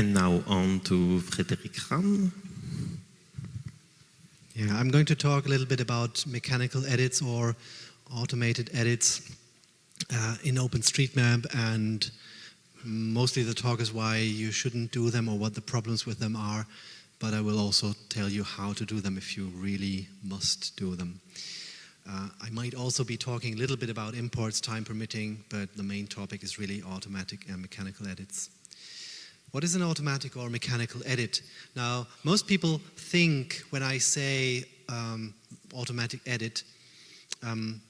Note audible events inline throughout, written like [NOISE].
And now on to Frederik Ramm. Yeah, I'm going to talk a little bit about mechanical edits or automated edits uh, in OpenStreetMap and mostly the talk is why you shouldn't do them or what the problems with them are, but I will also tell you how to do them if you really must do them. Uh, I might also be talking a little bit about imports, time permitting, but the main topic is really automatic and mechanical edits. What is an automatic or mechanical edit? Now, most people think when I say um, automatic edit, um,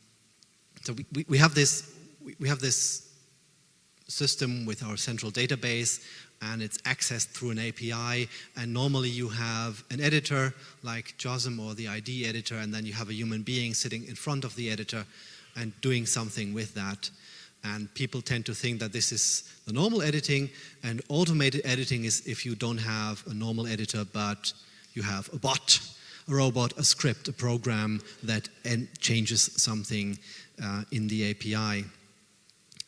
so we, we, we, have this, we have this system with our central database and it's accessed through an API and normally you have an editor like JOSM or the ID editor and then you have a human being sitting in front of the editor and doing something with that and people tend to think that this is the normal editing and automated editing is if you don't have a normal editor but you have a bot, a robot, a script, a program that changes something uh, in the API.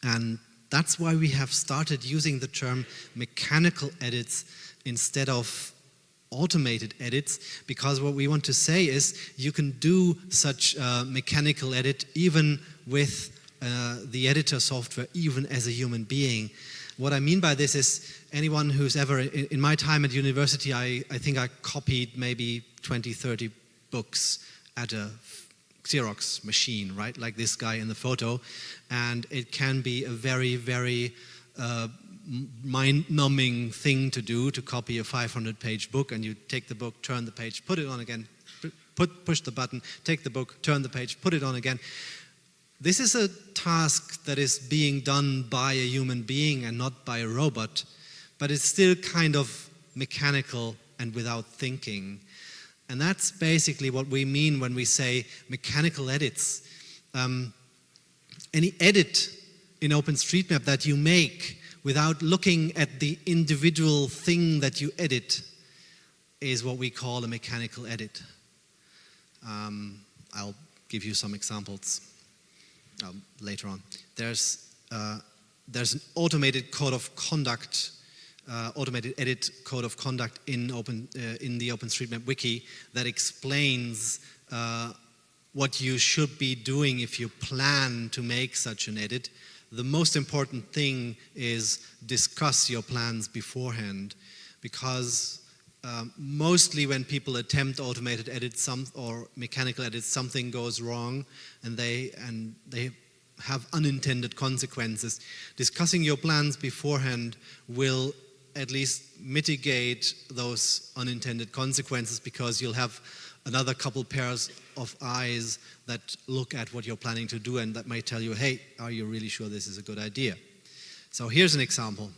And that's why we have started using the term mechanical edits instead of automated edits because what we want to say is you can do such mechanical edit even with uh, the editor software even as a human being. What I mean by this is anyone who's ever, in, in my time at university, I, I think I copied maybe 20, 30 books at a Xerox machine, right? Like this guy in the photo. And it can be a very, very uh, mind-numbing thing to do to copy a 500-page book and you take the book, turn the page, put it on again, put, push the button, take the book, turn the page, put it on again. This is a task that is being done by a human being and not by a robot, but it's still kind of mechanical and without thinking. And that's basically what we mean when we say mechanical edits. Um, any edit in OpenStreetMap that you make without looking at the individual thing that you edit is what we call a mechanical edit. Um, I'll give you some examples um, later on. There's, uh, there's an automated code of conduct, uh, automated edit code of conduct in, open, uh, in the OpenStreetMap wiki that explains uh, what you should be doing if you plan to make such an edit. The most important thing is discuss your plans beforehand because um, mostly when people attempt automated edits some, or mechanical edits, something goes wrong and they, and they have unintended consequences. Discussing your plans beforehand will at least mitigate those unintended consequences because you'll have another couple pairs of eyes that look at what you're planning to do and that might tell you, hey, are you really sure this is a good idea? So here's an example.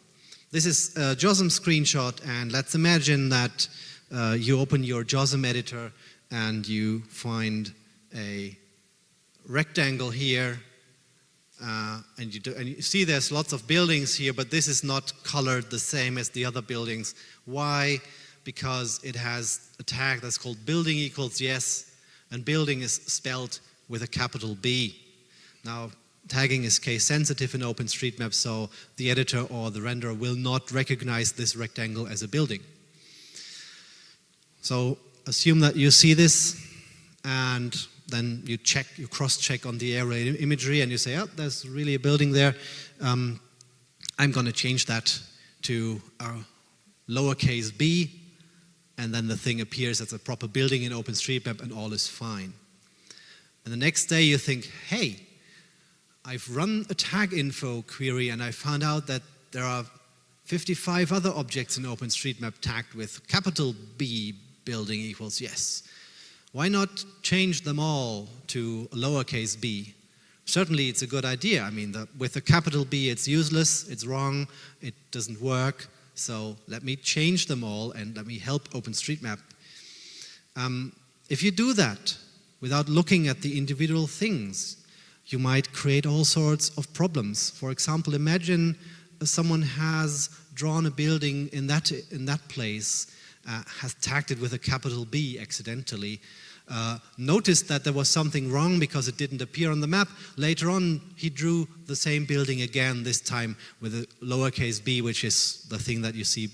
This is a JOSM screenshot and let's imagine that uh, you open your JOSM editor and you find a rectangle here uh, and, you do, and you see there's lots of buildings here but this is not colored the same as the other buildings. Why? Because it has a tag that's called building equals yes and building is spelled with a capital B. Now tagging is case sensitive in OpenStreetMap, so the editor or the renderer will not recognize this rectangle as a building. So assume that you see this and then you check, you cross-check on the aerial imagery and you say, oh, there's really a building there. Um, I'm going to change that to a lowercase b and then the thing appears as a proper building in OpenStreetMap and all is fine. And the next day you think, hey, I've run a taginfo query and I found out that there are 55 other objects in OpenStreetMap tagged with capital B building equals yes. Why not change them all to lowercase b? Certainly it's a good idea. I mean, the, with a capital B it's useless, it's wrong, it doesn't work. So let me change them all and let me help OpenStreetMap. Um, if you do that without looking at the individual things, you might create all sorts of problems. For example, imagine someone has drawn a building in that, in that place, uh, has tagged it with a capital B accidentally, uh, noticed that there was something wrong because it didn't appear on the map. Later on, he drew the same building again, this time with a lowercase b, which is the thing that you see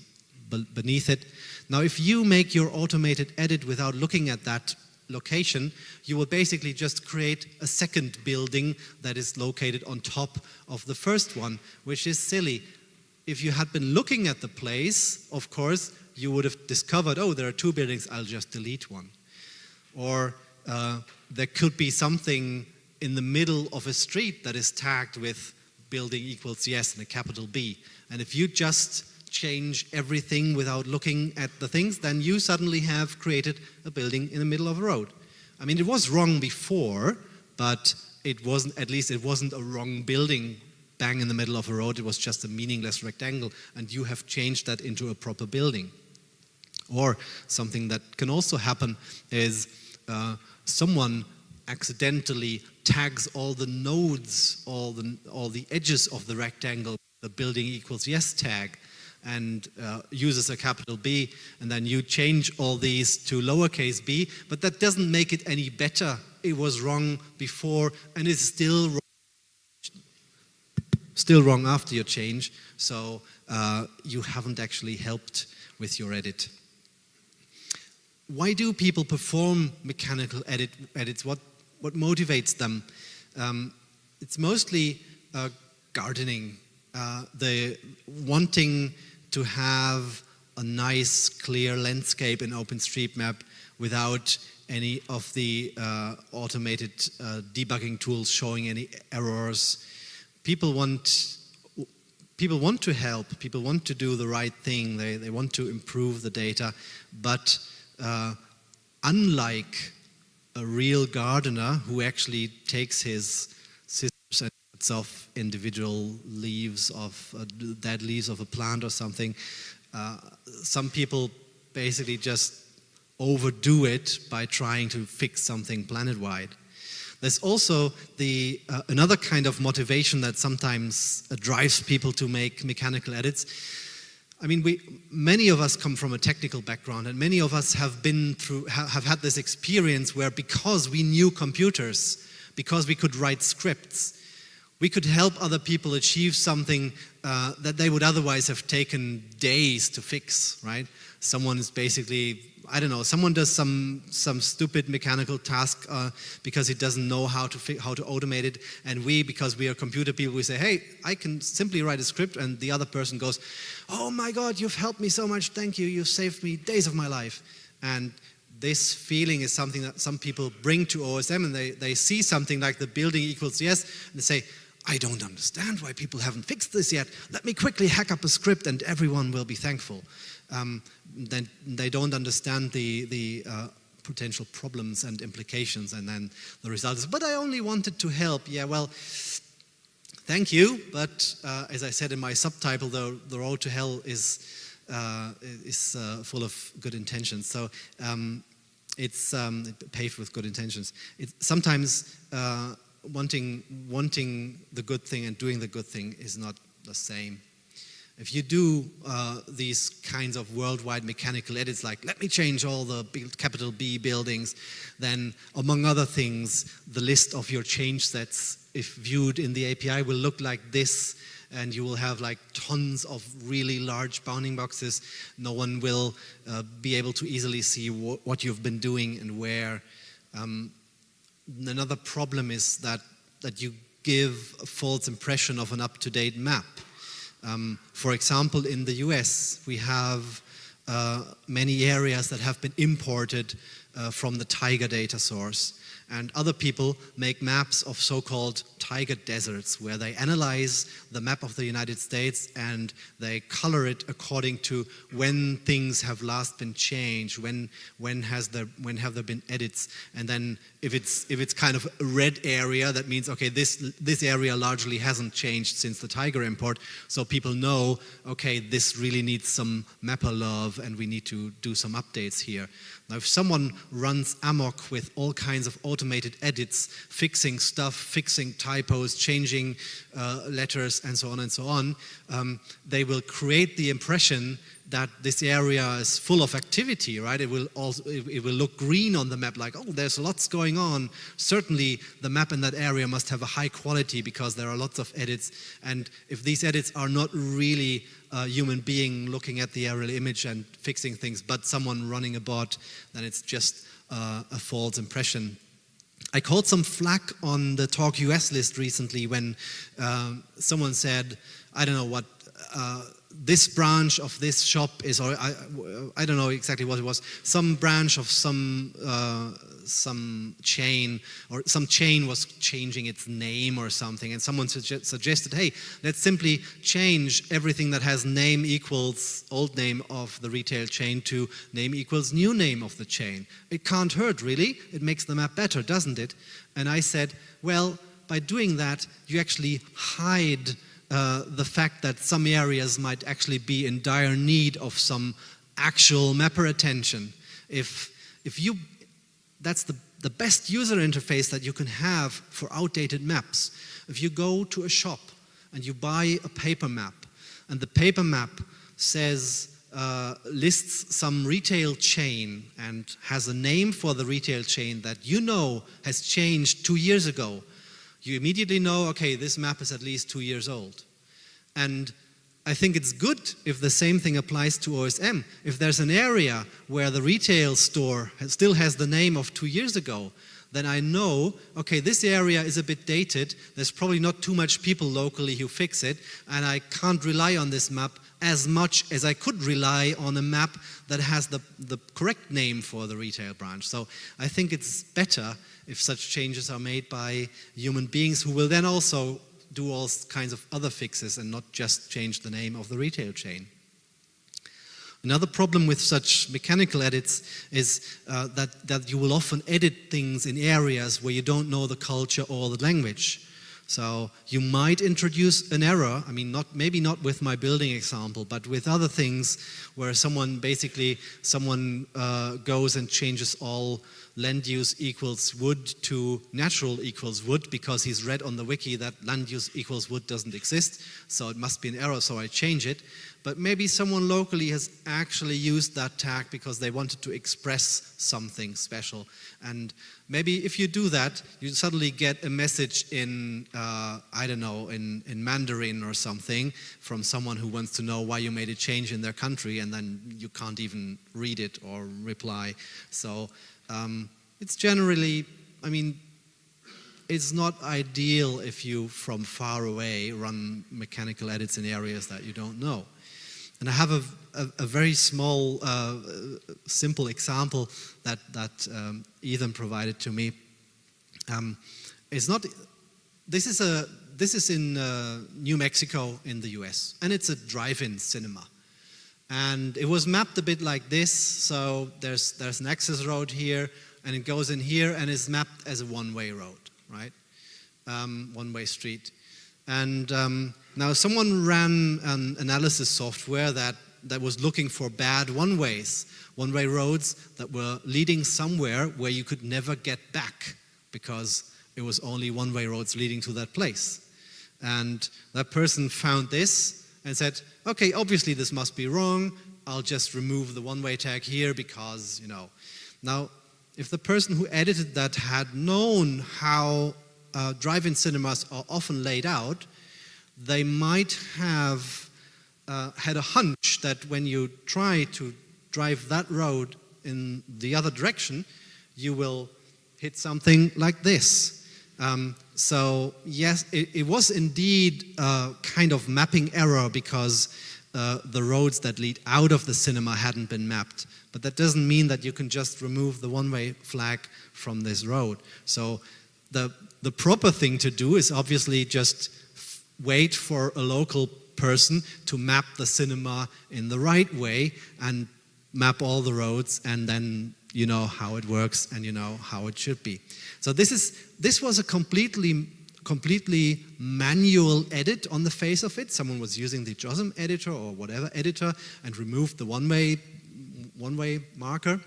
beneath it. Now, if you make your automated edit without looking at that location, you will basically just create a second building that is located on top of the first one, which is silly. If you had been looking at the place, of course, you would have discovered, oh, there are two buildings, I'll just delete one. Or uh, there could be something in the middle of a street that is tagged with building equals yes and a capital B. And if you just change everything without looking at the things, then you suddenly have created a building in the middle of a road. I mean, it was wrong before, but it wasn't, at least it wasn't a wrong building bang in the middle of a road, it was just a meaningless rectangle, and you have changed that into a proper building. Or something that can also happen is uh, someone accidentally tags all the nodes, all the, all the edges of the rectangle, the building equals yes tag, and uh, uses a capital B, and then you change all these to lowercase b, but that doesn't make it any better. It was wrong before, and it's still wrong, still wrong after your change, so uh, you haven't actually helped with your edit. Why do people perform mechanical edit, edits? What, what motivates them? Um, it's mostly uh, gardening, uh, the wanting to have a nice, clear landscape in OpenStreetMap without any of the uh, automated uh, debugging tools showing any errors. People want, people want to help, people want to do the right thing, they, they want to improve the data, but uh, unlike a real gardener who actually takes his and individual leaves of uh, dead leaves of a plant or something. Uh, some people basically just overdo it by trying to fix something planet-wide. There's also the, uh, another kind of motivation that sometimes uh, drives people to make mechanical edits. I mean, we, many of us come from a technical background and many of us have been through, ha have had this experience where because we knew computers, because we could write scripts, we could help other people achieve something uh, that they would otherwise have taken days to fix, right? Someone is basically, I don't know, someone does some, some stupid mechanical task uh, because he doesn't know how to, how to automate it, and we, because we are computer people, we say, hey, I can simply write a script, and the other person goes, oh my God, you've helped me so much, thank you, you've saved me days of my life. And this feeling is something that some people bring to OSM and they, they see something like the building equals yes, and they say, I don't understand why people haven't fixed this yet. Let me quickly hack up a script and everyone will be thankful. Um, then they don't understand the, the uh, potential problems and implications and then the result is, but I only wanted to help. Yeah, well, thank you, but uh, as I said in my subtitle, the, the road to hell is, uh, is uh, full of good intentions. So um, it's um, paved with good intentions. It, sometimes uh, wanting, wanting the good thing and doing the good thing is not the same. If you do uh, these kinds of worldwide mechanical edits, like let me change all the capital B buildings, then among other things, the list of your change sets, if viewed in the API, will look like this, and you will have like tons of really large bounding boxes. No one will uh, be able to easily see wh what you've been doing and where. Um, another problem is that, that you give a false impression of an up-to-date map. Um, for example, in the US, we have uh, many areas that have been imported uh, from the Tiger data source and other people make maps of so-called Tiger deserts where they analyze the map of the United States and they color it according to when things have last been changed, when when has there when have there been edits, and then if it's if it's kind of a red area, that means okay this this area largely hasn't changed since the tiger import, so people know okay this really needs some mapper love and we need to do some updates here. Now if someone runs amok with all kinds of automated edits, fixing stuff, fixing typos, changing uh, letters, and so on and so on, um, they will create the impression that this area is full of activity, right? It will also it, will look green on the map, like oh, there's lots going on. Certainly, the map in that area must have a high quality because there are lots of edits. And if these edits are not really a human being looking at the aerial image and fixing things, but someone running a bot, then it's just uh, a false impression. I called some flack on the Talk US list recently when um, someone said, I don't know what. Uh, this branch of this shop is, or I, I don't know exactly what it was, some branch of some uh, some chain, or some chain was changing its name or something, and someone suge suggested, hey, let's simply change everything that has name equals old name of the retail chain to name equals new name of the chain. It can't hurt, really. It makes the map better, doesn't it? And I said, well, by doing that, you actually hide uh, the fact that some areas might actually be in dire need of some actual mapper attention. If, if you, that's the, the best user interface that you can have for outdated maps. If you go to a shop and you buy a paper map and the paper map says, uh, lists some retail chain and has a name for the retail chain that you know has changed two years ago, you immediately know, okay, this map is at least two years old. And I think it's good if the same thing applies to OSM. If there's an area where the retail store still has the name of two years ago, then I know, okay, this area is a bit dated, there's probably not too much people locally who fix it, and I can't rely on this map as much as I could rely on a map that has the, the correct name for the retail branch. So I think it's better if such changes are made by human beings who will then also do all kinds of other fixes and not just change the name of the retail chain. Another problem with such mechanical edits is uh, that, that you will often edit things in areas where you don't know the culture or the language. So you might introduce an error, I mean, not, maybe not with my building example, but with other things where someone basically, someone uh, goes and changes all land use equals wood to natural equals wood because he's read on the wiki that land use equals wood doesn't exist, so it must be an error, so I change it. But maybe someone locally has actually used that tag because they wanted to express something special. And maybe if you do that, you suddenly get a message in, uh, I don't know, in, in Mandarin or something from someone who wants to know why you made a change in their country and then you can't even read it or reply. So um, it's generally, I mean, it's not ideal if you, from far away, run mechanical edits in areas that you don't know. And I have a, a, a very small, uh, simple example that, that um, Ethan provided to me. Um, it's not, this is, a, this is in uh, New Mexico in the US, and it's a drive-in cinema. And it was mapped a bit like this, so there's, there's an access road here, and it goes in here and is mapped as a one-way road, right? Um, one-way street. And um, now someone ran an analysis software that, that was looking for bad one-ways, one-way roads that were leading somewhere where you could never get back because it was only one-way roads leading to that place. And that person found this and said, okay, obviously this must be wrong. I'll just remove the one-way tag here because, you know. Now, if the person who edited that had known how uh, drive-in cinemas are often laid out, they might have uh, had a hunch that when you try to drive that road in the other direction, you will hit something like this. Um, so yes, it, it, was indeed a kind of mapping error because uh, the roads that lead out of the cinema hadn't been mapped. But that doesn't mean that you can just remove the one-way flag from this road. So the, the proper thing to do is obviously just wait for a local person to map the cinema in the right way and map all the roads and then you know how it works and you know how it should be. So this is this was a completely completely manual edit on the face of it. Someone was using the JOSM editor or whatever editor and removed the one-way one-way marker.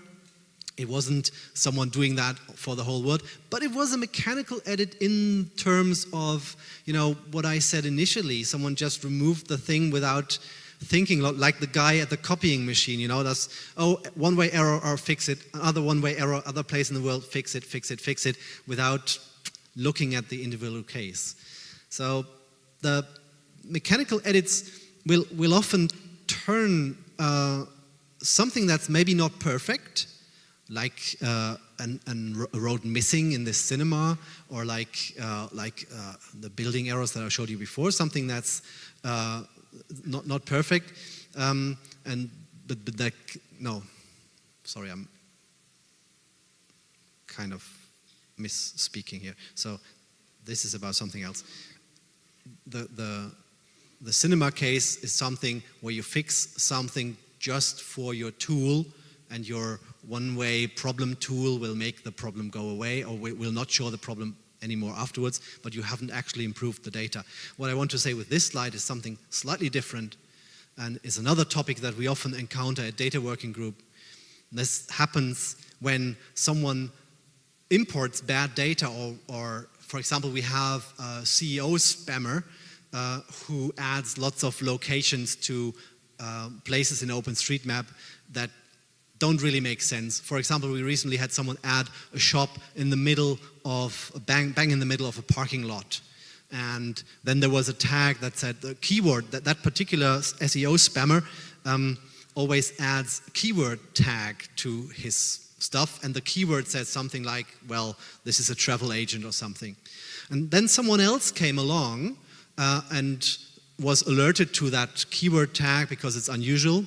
It wasn't someone doing that for the whole world, but it was a mechanical edit in terms of, you know, what I said initially. Someone just removed the thing without thinking, like the guy at the copying machine, you know, that's, oh, one-way error or fix it, another one-way error, other place in the world, fix it, fix it, fix it, without looking at the individual case. So the mechanical edits will, will often turn uh, something that's maybe not perfect, like uh, an, an, a road missing in this cinema, or like, uh, like uh, the building errors that I showed you before, something that's uh, not, not perfect. Um, and, but, but that, no, sorry, I'm kind of misspeaking here. So this is about something else. The, the, the cinema case is something where you fix something just for your tool and your one-way problem tool will make the problem go away or will not show the problem anymore afterwards, but you haven't actually improved the data. What I want to say with this slide is something slightly different and is another topic that we often encounter at data working group. This happens when someone imports bad data or, or for example, we have a SEO spammer uh, who adds lots of locations to uh, places in OpenStreetMap that don't really make sense. For example, we recently had someone add a shop in the middle of, bang, bang in the middle of a parking lot. And then there was a tag that said the keyword, that, that particular SEO spammer um, always adds keyword tag to his stuff and the keyword says something like, well, this is a travel agent or something. And then someone else came along uh, and was alerted to that keyword tag because it's unusual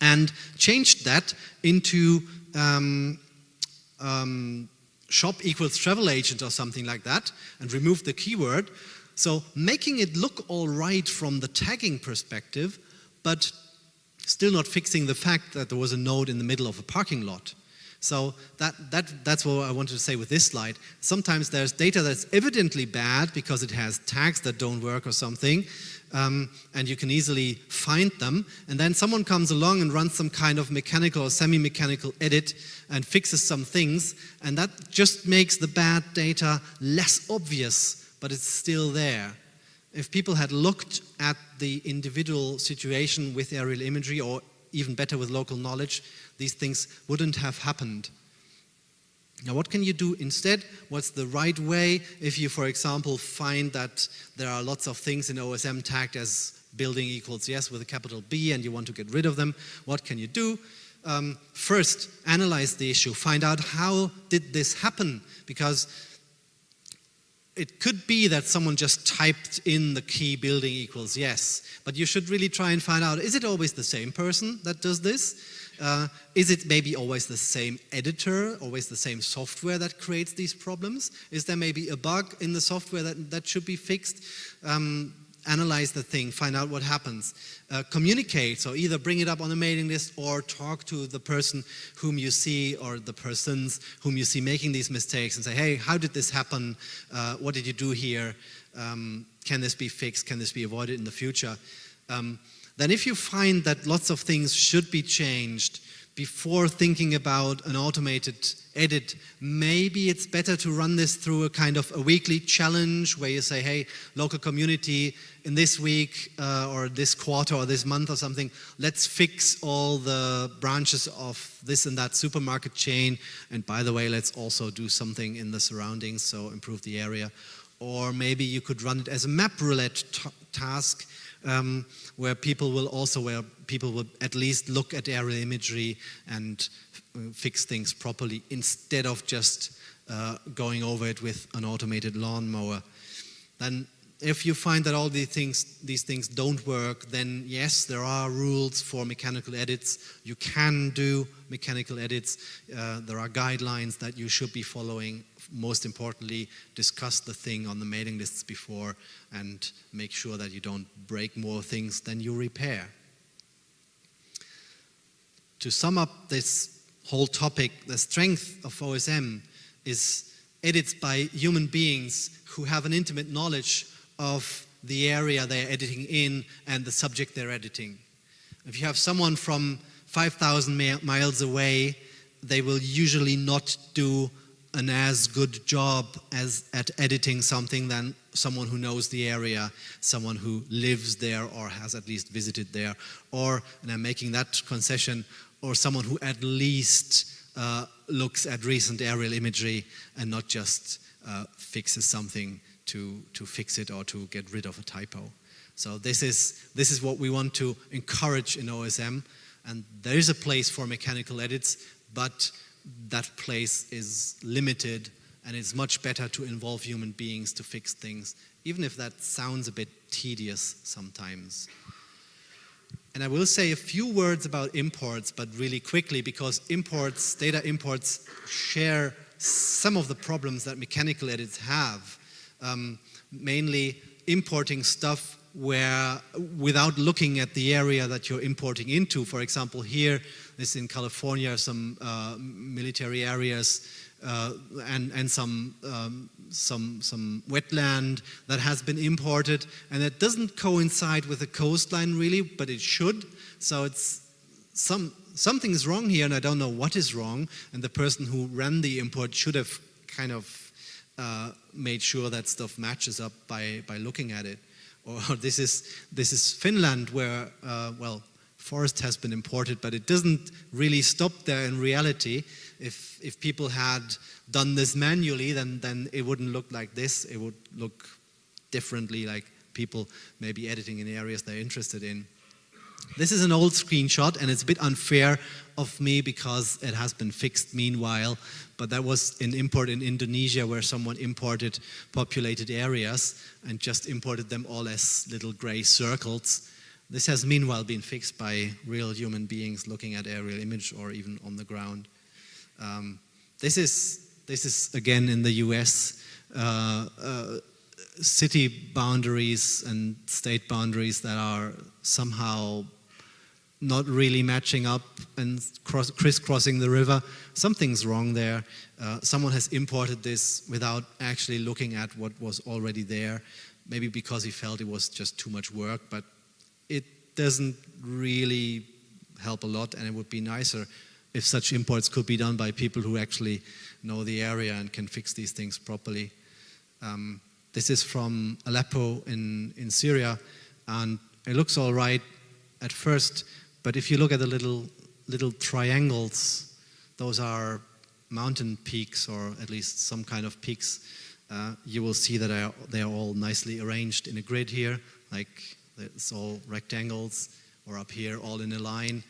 and changed that into um, um, shop equals travel agent or something like that and removed the keyword. So making it look all right from the tagging perspective, but still not fixing the fact that there was a node in the middle of a parking lot. So that, that, that's what I wanted to say with this slide. Sometimes there's data that's evidently bad because it has tags that don't work or something, um, and you can easily find them. And then someone comes along and runs some kind of mechanical or semi-mechanical edit and fixes some things, and that just makes the bad data less obvious, but it's still there. If people had looked at the individual situation with aerial imagery or even better with local knowledge, these things wouldn't have happened. Now what can you do instead? What's the right way if you, for example, find that there are lots of things in OSM tagged as building equals yes with a capital B and you want to get rid of them? What can you do? Um, first, analyze the issue. Find out how did this happen? Because it could be that someone just typed in the key building equals yes, but you should really try and find out, is it always the same person that does this? Uh, is it maybe always the same editor, always the same software that creates these problems? Is there maybe a bug in the software that, that should be fixed? Um, analyze the thing, find out what happens. Uh, communicate, so either bring it up on a mailing list or talk to the person whom you see or the persons whom you see making these mistakes and say, hey, how did this happen? Uh, what did you do here? Um, can this be fixed? Can this be avoided in the future? Um, then if you find that lots of things should be changed before thinking about an automated edit, maybe it's better to run this through a kind of a weekly challenge where you say, hey, local community, in this week uh, or this quarter or this month or something, let's fix all the branches of this and that supermarket chain. And by the way, let's also do something in the surroundings, so improve the area. Or maybe you could run it as a MapRoulette task um, where people will also, where people will at least look at aerial imagery and uh, fix things properly instead of just uh, going over it with an automated lawnmower. Then if you find that all these things, these things don't work, then yes, there are rules for mechanical edits. You can do mechanical edits. Uh, there are guidelines that you should be following. Most importantly, discuss the thing on the mailing lists before and make sure that you don't break more things than you repair. To sum up this whole topic, the strength of OSM is edits by human beings who have an intimate knowledge of the area they're editing in and the subject they're editing. If you have someone from 5,000 miles away they will usually not do an as good job as at editing something than someone who knows the area, someone who lives there or has at least visited there, or, and I'm making that concession, or someone who at least uh, looks at recent aerial imagery and not just uh, fixes something to, to fix it or to get rid of a typo. So this is, this is what we want to encourage in OSM, and there is a place for mechanical edits, but that place is limited and it's much better to involve human beings to fix things, even if that sounds a bit tedious sometimes. And I will say a few words about imports, but really quickly, because imports, data imports, share some of the problems that mechanical edits have. Um, mainly importing stuff where, without looking at the area that you're importing into, for example, here, this in California, some uh, military areas uh, and, and some, um, some, some wetland that has been imported and it doesn't coincide with the coastline really, but it should. So it's some, something is wrong here and I don't know what is wrong and the person who ran the import should have kind of uh, made sure that stuff matches up by, by looking at it. Or [LAUGHS] this is, this is Finland where, uh, well, forest has been imported, but it doesn't really stop there in reality. If, if people had done this manually, then, then it wouldn't look like this. It would look differently, like people maybe editing in areas they're interested in. This is an old screenshot and it's a bit unfair of me because it has been fixed meanwhile, but that was an import in Indonesia where someone imported populated areas and just imported them all as little gray circles this has meanwhile been fixed by real human beings looking at aerial image or even on the ground. Um, this, is, this is again in the US, uh, uh, city boundaries and state boundaries that are somehow not really matching up and cross, crisscrossing the river. Something's wrong there. Uh, someone has imported this without actually looking at what was already there, maybe because he felt it was just too much work, but doesn't really help a lot and it would be nicer if such imports could be done by people who actually know the area and can fix these things properly. Um, this is from Aleppo in, in Syria and it looks all right at first, but if you look at the little, little triangles, those are mountain peaks or at least some kind of peaks. Uh, you will see that they are, all nicely arranged in a grid here, like it's all rectangles, or up here, all in a line.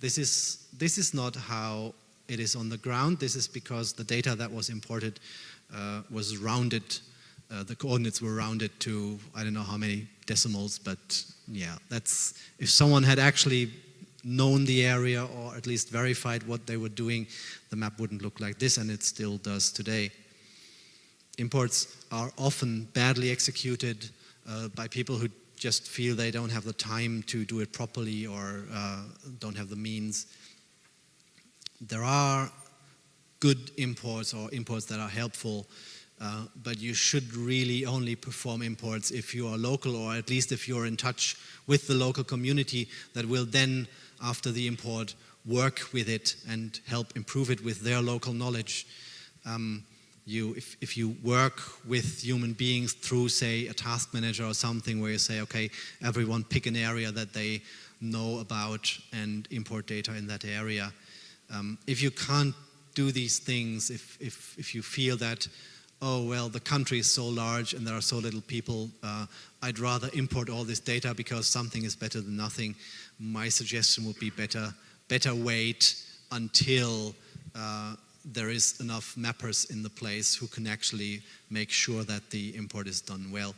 This is, this is not how it is on the ground. This is because the data that was imported uh, was rounded. Uh, the coordinates were rounded to, I don't know how many decimals, but yeah, that's, if someone had actually known the area or at least verified what they were doing, the map wouldn't look like this, and it still does today. Imports are often badly executed uh, by people who just feel they don't have the time to do it properly or uh, don't have the means. There are good imports or imports that are helpful, uh, but you should really only perform imports if you are local or at least if you're in touch with the local community that will then, after the import, work with it and help improve it with their local knowledge. Um, you, if, if you work with human beings through, say, a task manager or something where you say, okay, everyone pick an area that they know about and import data in that area. Um, if you can't do these things, if, if, if you feel that, oh, well, the country is so large and there are so little people, uh, I'd rather import all this data because something is better than nothing, my suggestion would be better, better wait until uh, there is enough mappers in the place who can actually make sure that the import is done well.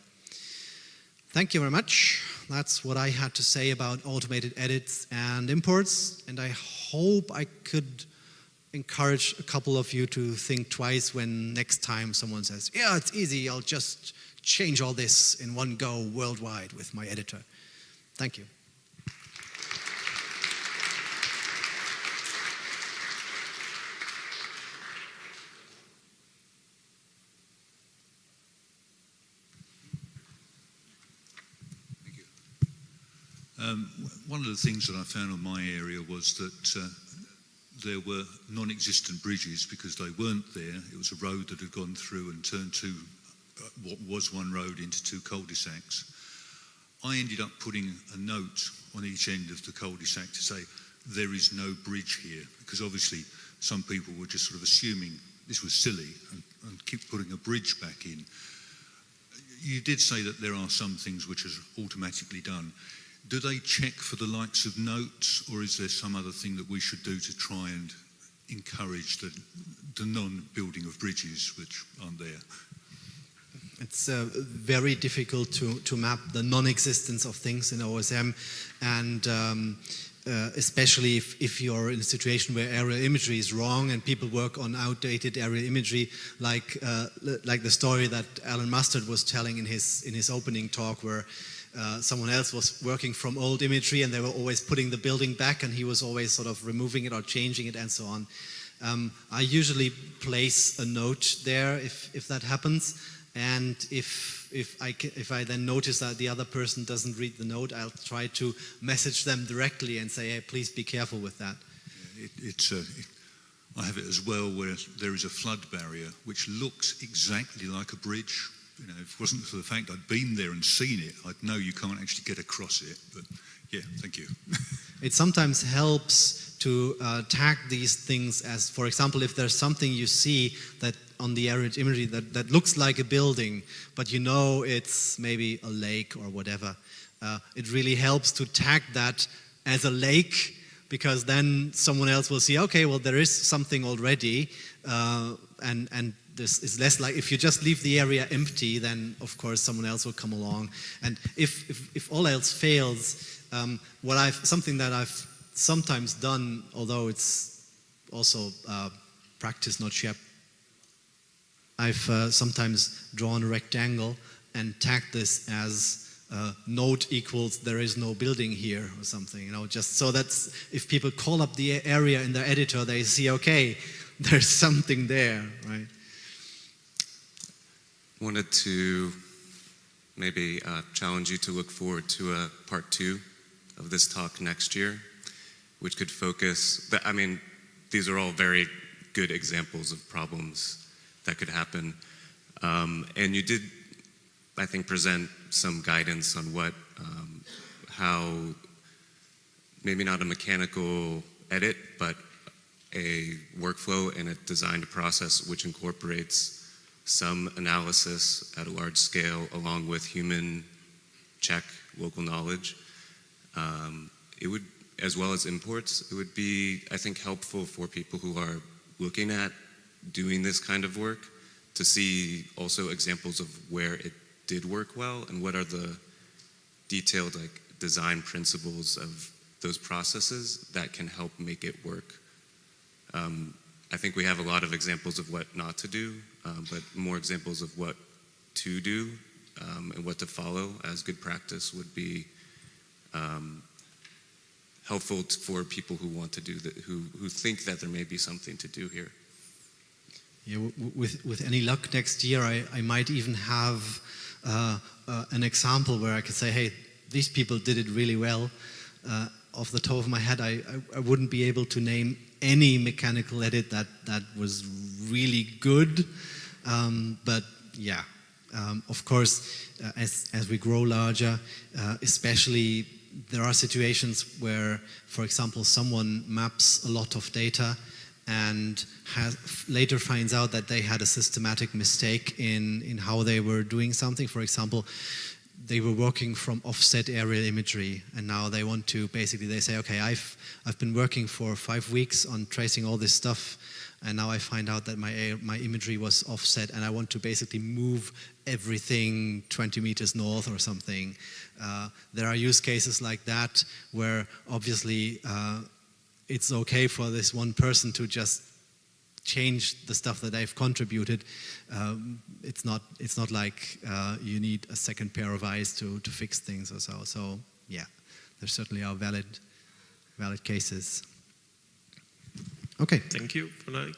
Thank you very much. That's what I had to say about automated edits and imports. And I hope I could encourage a couple of you to think twice when next time someone says, yeah, it's easy, I'll just change all this in one go worldwide with my editor. Thank you. Um, one of the things that I found in my area was that uh, there were non-existent bridges because they weren't there. It was a road that had gone through and turned two, uh, what was one road into two cul-de-sacs. I ended up putting a note on each end of the cul-de-sac to say, there is no bridge here, because obviously some people were just sort of assuming this was silly and, and keep putting a bridge back in. You did say that there are some things which are automatically done. Do they check for the likes of notes, or is there some other thing that we should do to try and encourage the, the non-building of bridges which aren't there? It's uh, very difficult to, to map the non-existence of things in OSM and um, uh, especially if, if, you're in a situation where aerial imagery is wrong and people work on outdated aerial imagery like, uh, like the story that Allan Mustard was telling in his, in his opening talk where uh, someone else was working from old imagery and they were always putting the building back and he was always sort of removing it or changing it and so on. Um, I usually place a note there if, if that happens and if, if, I if I then notice that the other person doesn't read the note, I'll try to message them directly and say, hey, please be careful with that. It, it's, uh, it, I have it as well where there is a flood barrier which looks exactly like a bridge. You know, if it wasn't for the fact I'd been there and seen it, I'd know you can't actually get across it. But yeah, thank you. [LAUGHS] it sometimes helps to uh, tag these things as, for example, if there's something you see that on the aerial imagery that, that looks like a building, but you know it's maybe a lake or whatever. Uh, it really helps to tag that as a lake because then someone else will see, okay, well, there is something already, uh, and, and this is less like, if you just leave the area empty, then of course someone else will come along. And if, if, if all else fails, um, what I've, something that I've sometimes done, although it's also uh, practice, not shared I've uh, sometimes drawn a rectangle and tagged this as uh, note equals there is no building here or something, you know, just so that if people call up the area in their editor, they see, okay, [LAUGHS] there's something there, right? Wanted to maybe uh, challenge you to look forward to a part two of this talk next year, which could focus, I mean, these are all very good examples of problems that could happen. Um, and you did, I think, present some guidance on what, um, how, maybe not a mechanical edit, but a workflow and a designed process which incorporates some analysis at a large scale along with human check local knowledge. Um, it would, as well as imports, it would be, I think, helpful for people who are looking at doing this kind of work to see also examples of where it did work well and what are the detailed like design principles of those processes that can help make it work. Um, I think we have a lot of examples of what not to do, um, but more examples of what to do um, and what to follow as good practice would be um, helpful for people who want to do that, who, who think that there may be something to do here. Yeah, with, with any luck next year, I, I might even have uh, uh, an example where I could say, hey, these people did it really well. Uh, off the top of my head, I, I, I, wouldn't be able to name any mechanical edit that, that was really good. Um, but yeah, um, of course, uh, as, as we grow larger, uh, especially there are situations where, for example, someone maps a lot of data and has, later finds out that they had a systematic mistake in, in how they were doing something. For example, they were working from offset aerial imagery and now they want to basically they say okay I've I've been working for five weeks on tracing all this stuff and now I find out that my my imagery was offset and I want to basically move everything 20 meters north or something uh, there are use cases like that where obviously uh, it's okay for this one person to just change the stuff that they've contributed. Um, it's not it's not like uh, you need a second pair of eyes to to fix things or so. So yeah, there certainly are valid valid cases. Okay. Thank you for like